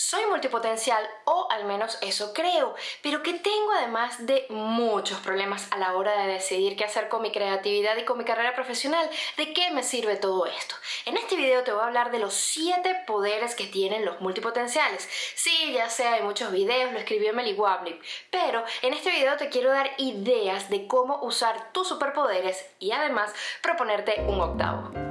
soy multipotencial o al menos eso creo, pero que tengo además de muchos problemas a la hora de decidir qué hacer con mi creatividad y con mi carrera profesional. ¿De qué me sirve todo esto? En este video te voy a hablar de los 7 poderes que tienen los multipotenciales. Sí, ya sé, hay muchos videos, lo escribió Emily Wablip, pero en este video te quiero dar ideas de cómo usar tus superpoderes y además proponerte un octavo.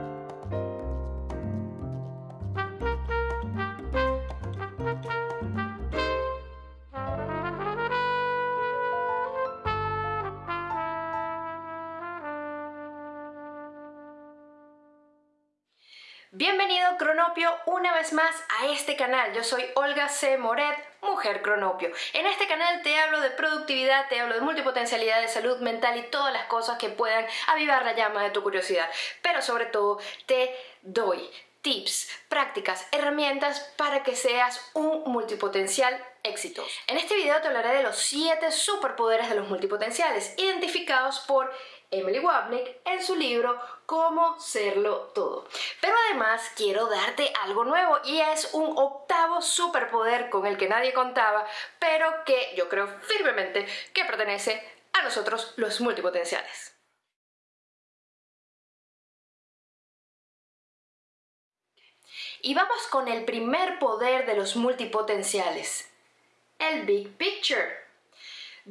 Bienvenido Cronopio una vez más a este canal. Yo soy Olga C. Moret, Mujer Cronopio. En este canal te hablo de productividad, te hablo de multipotencialidad, de salud mental y todas las cosas que puedan avivar la llama de tu curiosidad. Pero sobre todo te doy tips, prácticas, herramientas para que seas un multipotencial exitoso. En este video te hablaré de los 7 superpoderes de los multipotenciales identificados por Emily Wapnick en su libro Cómo serlo todo. Pero además quiero darte algo nuevo y es un octavo superpoder con el que nadie contaba, pero que yo creo firmemente que pertenece a nosotros los multipotenciales. Y vamos con el primer poder de los multipotenciales, el Big Picture.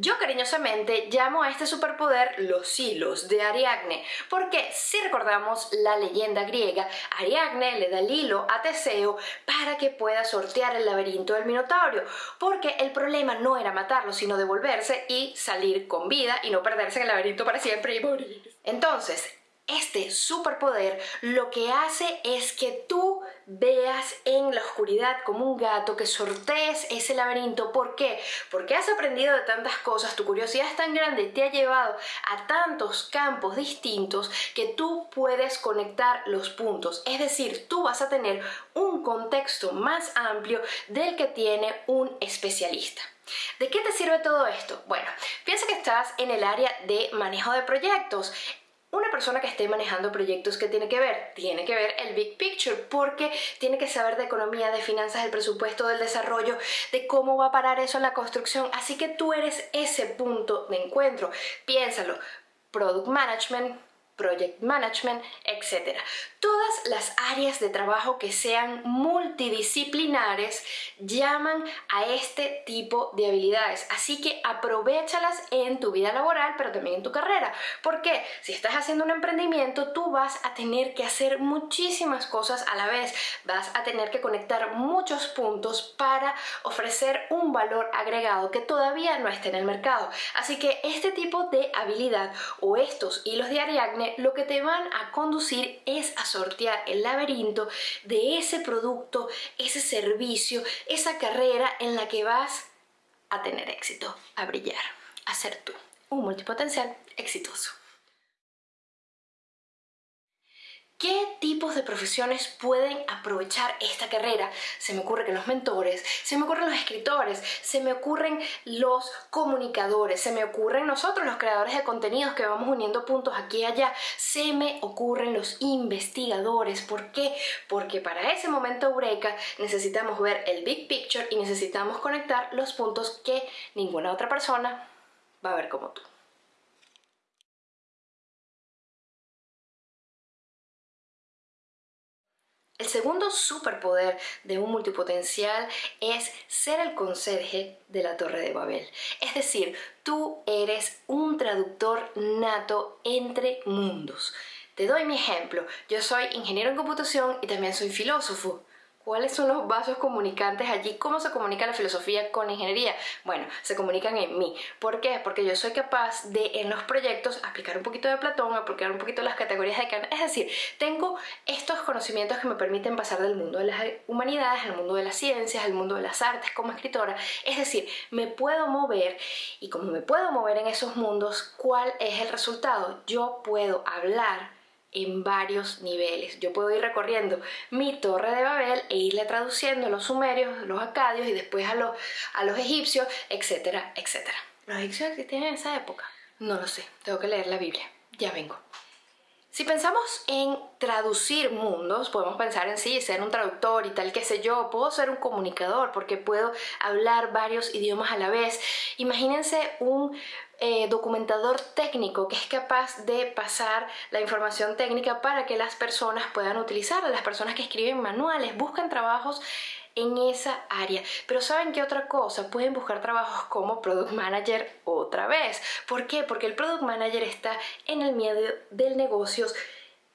Yo cariñosamente llamo a este superpoder los hilos de Ariadne, porque si recordamos la leyenda griega, Ariadne le da el hilo a Teseo para que pueda sortear el laberinto del Minotauro, porque el problema no era matarlo, sino devolverse y salir con vida y no perderse en el laberinto para siempre y morir. Entonces, este superpoder lo que hace es que tú veas en la oscuridad como un gato, que sortees ese laberinto. ¿Por qué? Porque has aprendido de tantas cosas, tu curiosidad es tan grande, te ha llevado a tantos campos distintos que tú puedes conectar los puntos. Es decir, tú vas a tener un contexto más amplio del que tiene un especialista. ¿De qué te sirve todo esto? Bueno, piensa que estás en el área de manejo de proyectos. Una persona que esté manejando proyectos, ¿qué tiene que ver? Tiene que ver el big picture porque tiene que saber de economía, de finanzas, del presupuesto, del desarrollo, de cómo va a parar eso en la construcción. Así que tú eres ese punto de encuentro. Piénsalo. Product Management, project management, etc. Todas las áreas de trabajo que sean multidisciplinares llaman a este tipo de habilidades, así que aprovechalas en tu vida laboral, pero también en tu carrera. porque Si estás haciendo un emprendimiento, tú vas a tener que hacer muchísimas cosas a la vez, vas a tener que conectar muchos puntos para ofrecer un valor agregado que todavía no está en el mercado. Así que este tipo de habilidad o estos hilos de Ariadne lo que te van a conducir es a sortear el laberinto de ese producto, ese servicio, esa carrera en la que vas a tener éxito, a brillar, a ser tú, un multipotencial exitoso. ¿Qué tipos de profesiones pueden aprovechar esta carrera? Se me ocurre que los mentores, se me ocurren los escritores, se me ocurren los comunicadores, se me ocurren nosotros los creadores de contenidos que vamos uniendo puntos aquí y allá, se me ocurren los investigadores. ¿Por qué? Porque para ese momento eureka necesitamos ver el big picture y necesitamos conectar los puntos que ninguna otra persona va a ver como tú. El segundo superpoder de un multipotencial es ser el conserje de la Torre de Babel. Es decir, tú eres un traductor nato entre mundos. Te doy mi ejemplo. Yo soy ingeniero en computación y también soy filósofo. ¿Cuáles son los vasos comunicantes allí? ¿Cómo se comunica la filosofía con la ingeniería? Bueno, se comunican en mí. ¿Por qué? Porque yo soy capaz de en los proyectos aplicar un poquito de Platón, aplicar un poquito las categorías de Kant. Es decir, tengo estos conocimientos que me permiten pasar del mundo de las humanidades al mundo de las ciencias, al mundo de las artes como escritora. Es decir, me puedo mover y como me puedo mover en esos mundos, ¿cuál es el resultado? Yo puedo hablar en varios niveles. Yo puedo ir recorriendo mi torre de Babel e irle traduciendo a los sumerios, los acadios y después a los, a los egipcios, etcétera, etcétera. ¿Los egipcios existían en esa época? No lo sé, tengo que leer la Biblia. Ya vengo. Si pensamos en traducir mundos, podemos pensar en sí, ser un traductor y tal, que sé yo, puedo ser un comunicador porque puedo hablar varios idiomas a la vez. Imagínense un eh, documentador técnico que es capaz de pasar la información técnica para que las personas puedan utilizarla. Las personas que escriben manuales buscan trabajos en esa área. Pero ¿saben qué otra cosa? Pueden buscar trabajos como Product Manager otra vez. ¿Por qué? Porque el Product Manager está en el medio del negocio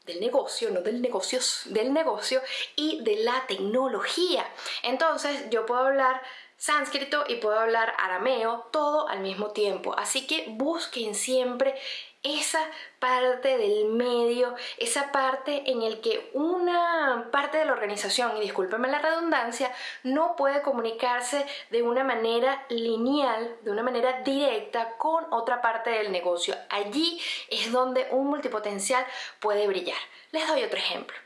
del negocio, no del negocios, del negocio y de la tecnología. Entonces yo puedo hablar sánscrito y puedo hablar arameo todo al mismo tiempo. Así que busquen siempre esa parte del medio, esa parte en el que una parte de la organización, y discúlpenme la redundancia, no puede comunicarse de una manera lineal, de una manera directa con otra parte del negocio. Allí es donde un multipotencial puede brillar. Les doy otro ejemplo.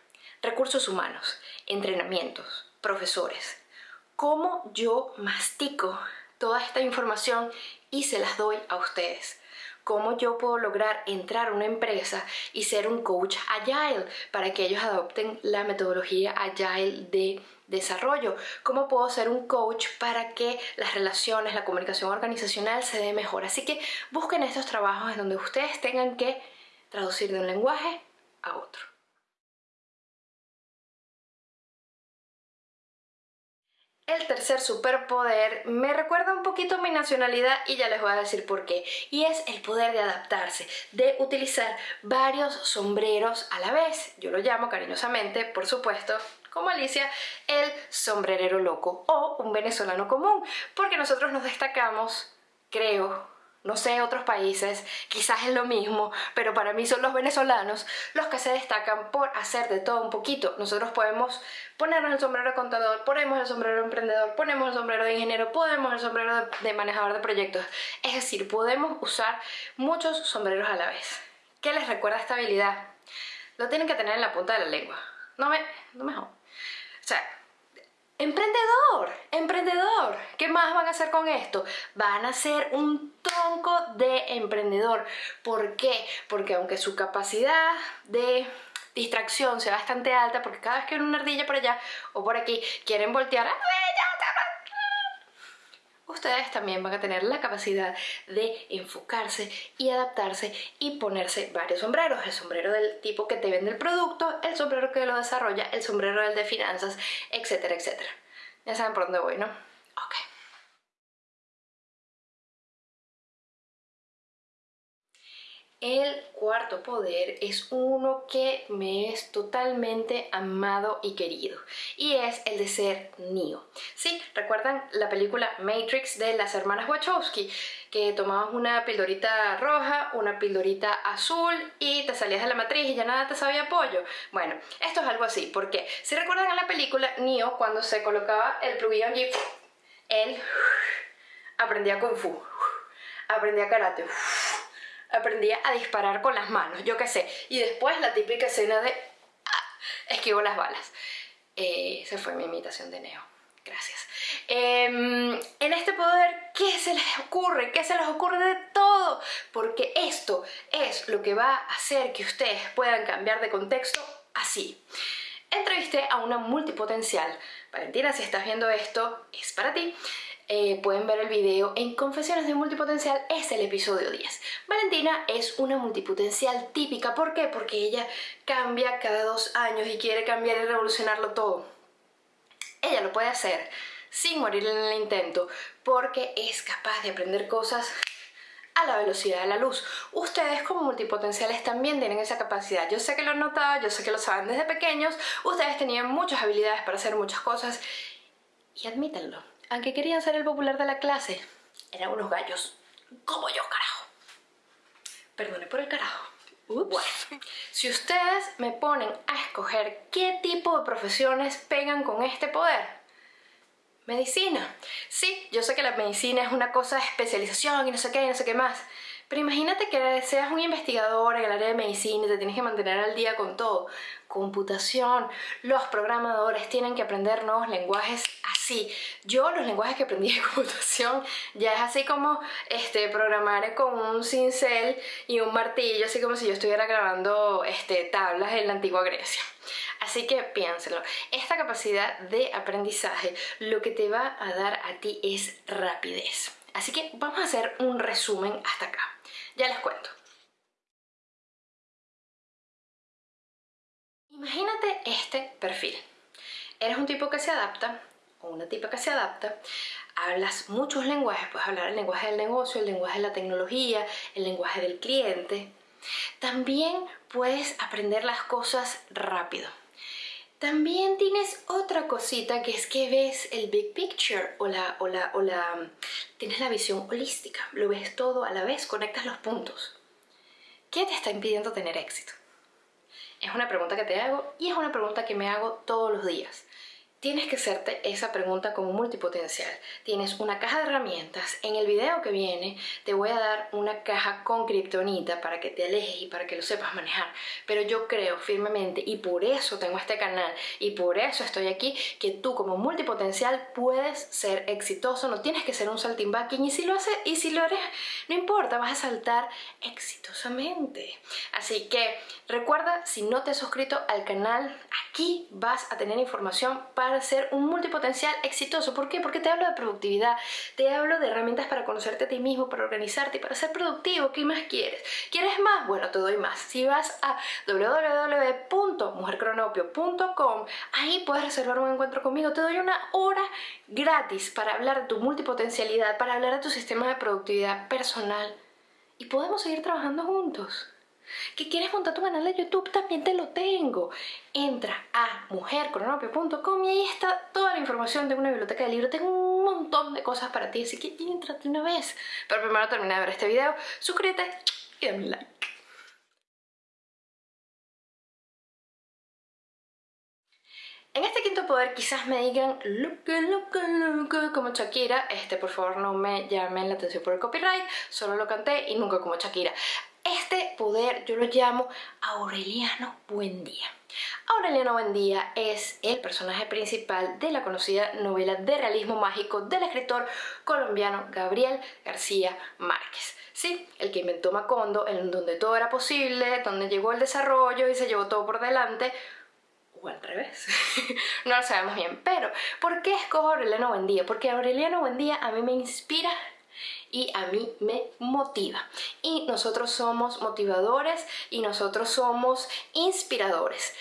Recursos humanos, entrenamientos, profesores. ¿Cómo yo mastico toda esta información y se las doy a ustedes? Cómo yo puedo lograr entrar a una empresa y ser un coach agile para que ellos adopten la metodología agile de desarrollo, cómo puedo ser un coach para que las relaciones, la comunicación organizacional se dé mejor. Así que busquen estos trabajos en donde ustedes tengan que traducir de un lenguaje a otro. El tercer superpoder me recuerda un poquito mi nacionalidad y ya les voy a decir por qué. Y es el poder de adaptarse, de utilizar varios sombreros a la vez. Yo lo llamo cariñosamente, por supuesto, como Alicia, el sombrerero loco o un venezolano común, porque nosotros nos destacamos, creo, no sé, otros países, quizás es lo mismo, pero para mí son los venezolanos los que se destacan por hacer de todo un poquito. Nosotros podemos ponernos el sombrero de contador, ponemos el sombrero de emprendedor, ponemos el sombrero de ingeniero, ponemos el sombrero de manejador de proyectos. Es decir, podemos usar muchos sombreros a la vez. ¿Qué les recuerda esta habilidad? Lo tienen que tener en la punta de la lengua. No me... no me O sea, Emprendedor, emprendedor, ¿qué más van a hacer con esto? Van a ser un tronco de emprendedor. ¿Por qué? Porque aunque su capacidad de distracción sea bastante alta, porque cada vez que una ardilla por allá o por aquí quieren voltear, ustedes también van a tener la capacidad de enfocarse y adaptarse y ponerse varios sombreros. El sombrero del tipo que te vende el producto, el sombrero que lo desarrolla, el sombrero del de finanzas, etcétera, etcétera. Ya saben por dónde voy, ¿no? Ok. El cuarto poder es uno que me es totalmente amado y querido y es el de ser Neo. Sí, ¿recuerdan la película Matrix de las hermanas Wachowski? Que tomabas una pildorita roja, una pildorita azul y te salías de la matriz y ya nada te sabía pollo. Bueno, esto es algo así, porque si recuerdan en la película Neo cuando se colocaba el plugin allí, él aprendía Kung Fu, aprendía Karate, aprendí a disparar con las manos, yo qué sé. Y después la típica escena de ah, esquivo las balas. Eh, esa fue mi imitación de Neo. Gracias. Em, en este poder, ¿qué se les ocurre? ¿Qué se les ocurre de todo? Porque esto es lo que va a hacer que ustedes puedan cambiar de contexto así. Entrevisté a una multipotencial. Valentina, si estás viendo esto, es para ti. Eh, pueden ver el video en Confesiones de Multipotencial, es el episodio 10. Valentina es una multipotencial típica, ¿por qué? Porque ella cambia cada dos años y quiere cambiar y revolucionarlo todo. Ella lo puede hacer sin morir en el intento, porque es capaz de aprender cosas a la velocidad de la luz. Ustedes como multipotenciales también tienen esa capacidad. Yo sé que lo han notado, yo sé que lo saben desde pequeños, ustedes tenían muchas habilidades para hacer muchas cosas y admítanlo aunque querían ser el popular de la clase, eran unos gallos. Como yo, carajo. Perdone por el carajo. Bueno, si ustedes me ponen a escoger qué tipo de profesiones pegan con este poder, medicina. Sí, yo sé que la medicina es una cosa de especialización y no sé qué y no sé qué más, pero imagínate que seas un investigador en el área de medicina y te tienes que mantener al día con todo. Computación, los programadores tienen que aprender nuevos lenguajes así Sí, yo los lenguajes que aprendí de computación ya es así como este, programar con un cincel y un martillo, así como si yo estuviera grabando este, tablas en la antigua Grecia. Así que piénselo, esta capacidad de aprendizaje lo que te va a dar a ti es rapidez. Así que vamos a hacer un resumen hasta acá. Ya les cuento. Imagínate este perfil. Eres un tipo que se adapta o una tipa que se adapta, hablas muchos lenguajes, puedes hablar el lenguaje del negocio, el lenguaje de la tecnología, el lenguaje del cliente. También puedes aprender las cosas rápido. También tienes otra cosita que es que ves el big picture o la, o la, o la, tienes la visión holística, lo ves todo a la vez, conectas los puntos. ¿Qué te está impidiendo tener éxito? Es una pregunta que te hago y es una pregunta que me hago todos los días. Tienes que hacerte esa pregunta como multipotencial. Tienes una caja de herramientas. En el video que viene te voy a dar una caja con kriptonita para que te alejes y para que lo sepas manejar. Pero yo creo firmemente y por eso tengo este canal y por eso estoy aquí que tú como multipotencial puedes ser exitoso. No tienes que ser un saltimbanquín y si lo haces y si lo eres, no importa, vas a saltar exitosamente. Así que recuerda, si no te has suscrito al canal, aquí vas a tener información para para ser un multipotencial exitoso. ¿Por qué? Porque te hablo de productividad, te hablo de herramientas para conocerte a ti mismo, para organizarte y para ser productivo. ¿Qué más quieres? ¿Quieres más? Bueno, te doy más. Si vas a www.mujercronopio.com, ahí puedes reservar un encuentro conmigo. Te doy una hora gratis para hablar de tu multipotencialidad, para hablar de tu sistema de productividad personal y podemos seguir trabajando juntos que quieres montar tu canal de YouTube, también te lo tengo. Entra a mujercronopio.com y ahí está toda la información de una biblioteca de libros. Tengo un montón de cosas para ti, así que entrate una vez. Pero primero termina de ver este video, suscríbete y dame like. En este quinto poder quizás me digan loca, loca, loca como Shakira. Este, por favor, no me llamen la atención por el copyright. Solo lo canté y nunca como Shakira. Este poder yo lo llamo Aureliano Buendía. Aureliano Buendía es el personaje principal de la conocida novela de realismo mágico del escritor colombiano Gabriel García Márquez. Sí, el que inventó Macondo, en donde todo era posible, donde llegó el desarrollo y se llevó todo por delante, o al revés, no lo sabemos bien. Pero, ¿por qué escojo Aureliano Buendía? Porque Aureliano Buendía a mí me inspira y a mí me motiva. Y nosotros somos motivadores y nosotros somos inspiradores.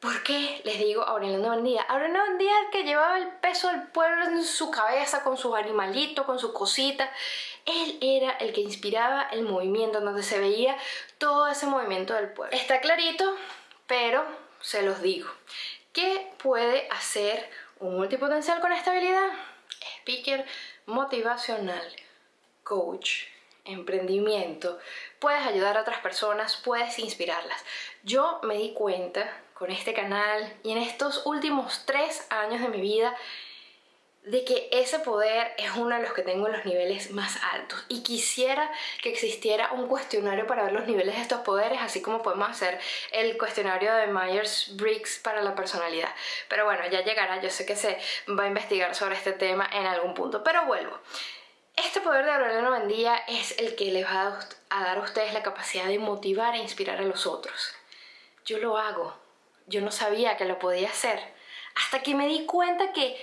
¿Por qué les digo Aureliano Buendía? Aureliano Buendía el que llevaba el peso del pueblo en su cabeza con sus animalitos, con su cosita. Él era el que inspiraba el movimiento, donde se veía todo ese movimiento del pueblo. Está clarito, pero se los digo. ¿Qué puede hacer un multipotencial con estabilidad? Speaker motivacional coach, emprendimiento, puedes ayudar a otras personas, puedes inspirarlas. Yo me di cuenta con este canal y en estos últimos tres años de mi vida de que ese poder es uno de los que tengo en los niveles más altos. Y quisiera que existiera un cuestionario para ver los niveles de estos poderes así como podemos hacer el cuestionario de Myers-Briggs para la personalidad. Pero bueno ya llegará, yo sé que se va a investigar sobre este tema en algún punto. Pero vuelvo este poder de Aureliano Buendía es el que les va a dar a ustedes la capacidad de motivar e inspirar a los otros. Yo lo hago. Yo no sabía que lo podía hacer. Hasta que me di cuenta que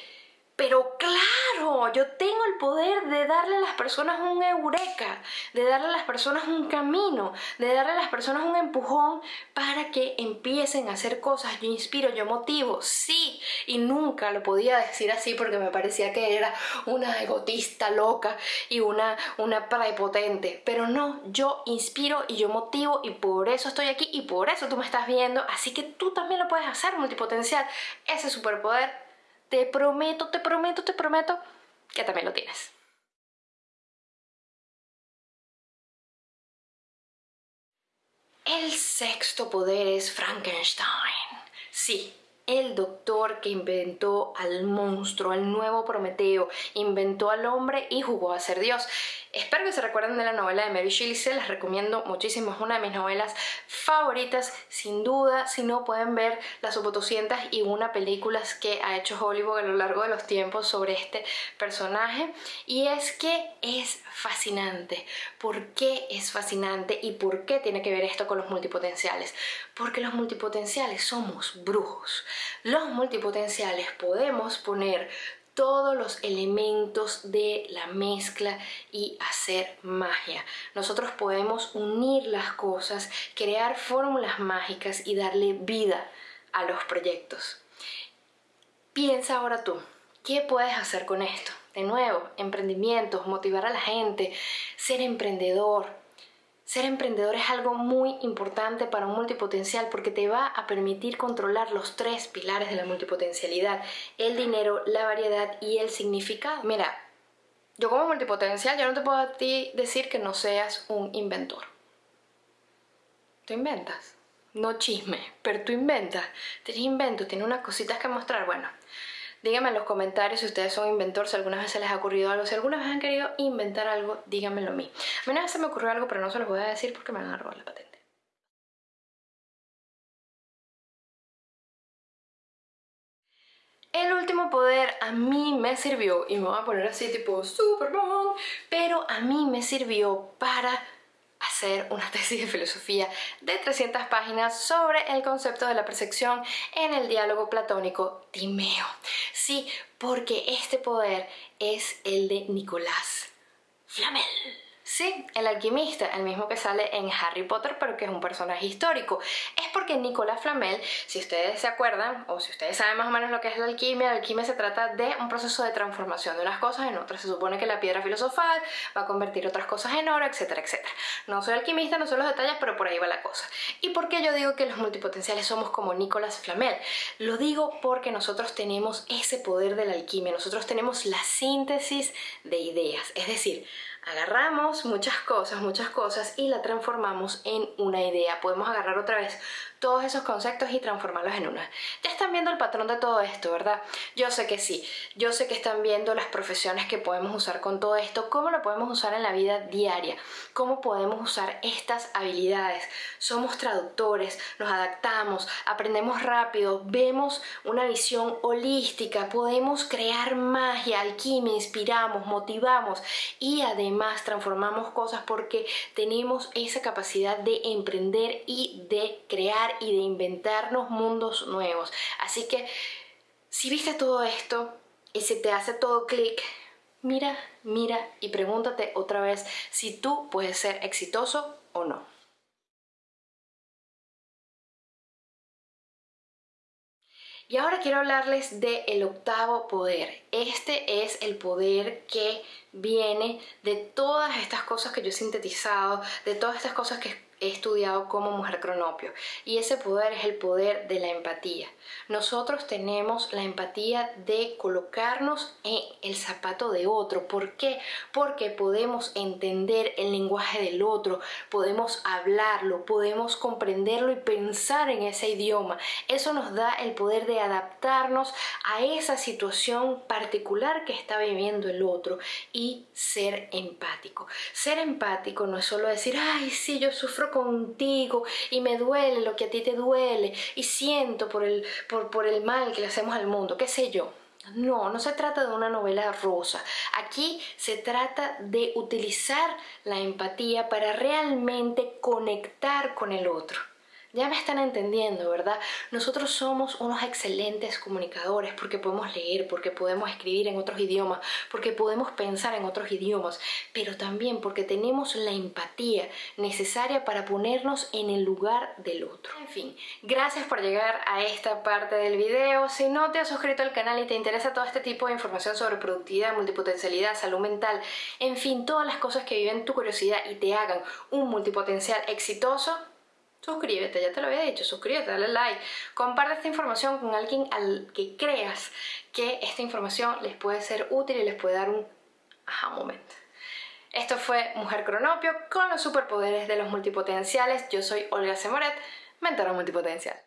pero claro, yo tengo el poder de darle a las personas un eureka, de darle a las personas un camino, de darle a las personas un empujón para que empiecen a hacer cosas. Yo inspiro, yo motivo, sí, y nunca lo podía decir así porque me parecía que era una egotista loca y una, una prepotente. Pero no, yo inspiro y yo motivo y por eso estoy aquí y por eso tú me estás viendo. Así que tú también lo puedes hacer, multipotencial. Ese superpoder te prometo, te prometo, te prometo que también lo tienes. El sexto poder es Frankenstein. Sí, el doctor que inventó al monstruo, al nuevo Prometeo, inventó al hombre y jugó a ser Dios. Espero que se recuerden de la novela de Mary Shelley, se recomiendo muchísimo, es una de mis novelas favoritas, sin duda, si no pueden ver las sub y una películas que ha hecho Hollywood a lo largo de los tiempos sobre este personaje y es que es fascinante. ¿Por qué es fascinante y por qué tiene que ver esto con los multipotenciales? Porque los multipotenciales somos brujos. Los multipotenciales podemos poner todos los elementos de la mezcla y hacer magia. Nosotros podemos unir las cosas, crear fórmulas mágicas y darle vida a los proyectos. Piensa ahora tú, ¿qué puedes hacer con esto? De nuevo, emprendimientos, motivar a la gente, ser emprendedor, ser emprendedor es algo muy importante para un multipotencial porque te va a permitir controlar los tres pilares de la multipotencialidad, el dinero, la variedad y el significado. Mira, yo como multipotencial yo no te puedo decir que no seas un inventor. Tú inventas, no chisme, pero tú inventas. Tienes invento, tienes unas cositas que mostrar. Bueno, Díganme en los comentarios si ustedes son inventores, si alguna vez se les ha ocurrido algo, si alguna vez han querido inventar algo, díganmelo a mí. A mí una vez se me ocurrió algo, pero no se los voy a decir porque me van a robar la patente. El último poder a mí me sirvió, y me voy a poner así tipo Superman, pero a mí me sirvió para hacer una tesis de filosofía de 300 páginas sobre el concepto de la percepción en el diálogo platónico Timeo. Sí, porque este poder es el de Nicolás Flamel. Sí, el alquimista, el mismo que sale en Harry Potter, pero que es un personaje histórico. Es porque Nicolás Flamel, si ustedes se acuerdan, o si ustedes saben más o menos lo que es la alquimia, la alquimia se trata de un proceso de transformación de unas cosas en otras. Se supone que la piedra filosofal va a convertir otras cosas en oro, etcétera, etcétera. No soy alquimista, no sé los detalles, pero por ahí va la cosa. ¿Y por qué yo digo que los multipotenciales somos como Nicolás Flamel? Lo digo porque nosotros tenemos ese poder de la alquimia, nosotros tenemos la síntesis de ideas, es decir, agarramos muchas cosas, muchas cosas y la transformamos en una idea. Podemos agarrar otra vez todos esos conceptos y transformarlos en una. Ya están viendo el patrón de todo esto, ¿verdad? Yo sé que sí, yo sé que están viendo las profesiones que podemos usar con todo esto, cómo lo podemos usar en la vida diaria, cómo podemos usar estas habilidades. Somos traductores, nos adaptamos, aprendemos rápido, vemos una visión holística, podemos crear magia, alquimia, inspiramos, motivamos y además transformamos cosas porque tenemos esa capacidad de emprender y de crear y de inventarnos mundos nuevos. Así que si viste todo esto y si te hace todo clic, mira, mira y pregúntate otra vez si tú puedes ser exitoso o no. Y ahora quiero hablarles del el octavo poder. Este es el poder que viene de todas estas cosas que yo he sintetizado, de todas estas cosas que he estudiado como mujer cronopio y ese poder es el poder de la empatía. Nosotros tenemos la empatía de colocarnos en el zapato de otro. ¿Por qué? Porque podemos entender el lenguaje del otro, podemos hablarlo, podemos comprenderlo y pensar en ese idioma. Eso nos da el poder de adaptarnos a esa situación particular que está viviendo el otro y ser empático. Ser empático no es solo decir, ay, sí, yo sufro contigo y me duele lo que a ti te duele y siento por el, por, por el mal que le hacemos al mundo, qué sé yo. No, no se trata de una novela rosa. Aquí se trata de utilizar la empatía para realmente conectar con el otro. Ya me están entendiendo, ¿verdad? Nosotros somos unos excelentes comunicadores porque podemos leer, porque podemos escribir en otros idiomas, porque podemos pensar en otros idiomas, pero también porque tenemos la empatía necesaria para ponernos en el lugar del otro. En fin, gracias por llegar a esta parte del video. Si no te has suscrito al canal y te interesa todo este tipo de información sobre productividad, multipotencialidad, salud mental, en fin, todas las cosas que viven tu curiosidad y te hagan un multipotencial exitoso, suscríbete, ya te lo había dicho, suscríbete, dale like, comparte esta información con alguien al que creas que esta información les puede ser útil y les puede dar un aha momento. Esto fue Mujer Cronopio con los superpoderes de los multipotenciales. Yo soy Olga Semoret, mentora multipotencial.